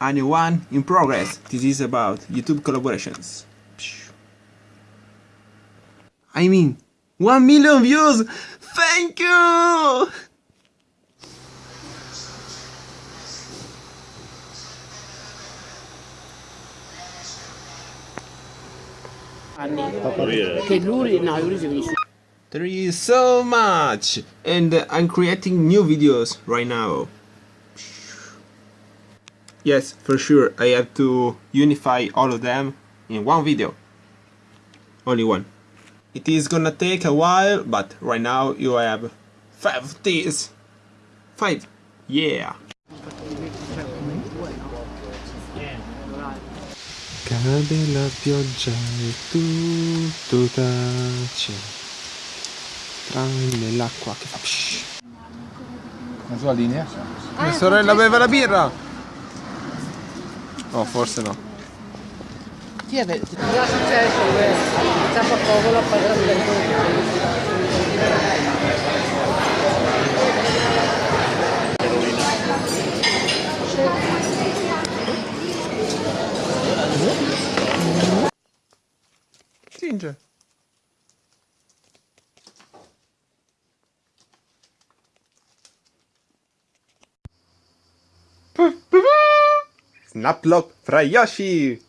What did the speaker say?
a new one in progress. This is about YouTube collaborations. I mean, 1 million views! Thank you! Thank you so much! And I'm creating new videos right now. Yes, for sure, I have to unify all of them in one video. Only one. It is gonna take a while, but right now you have five of these. Five. Yeah. Cade la pioggia e tutto tace Tranne l'acqua che fa psh. La sua linea? Ah, Mia sorella beve la birra! No, forse no. Ti è vero, eh? già successo, ciapa poco la padrona del Cinge. Puh, puh, puh. Fra Yoshi!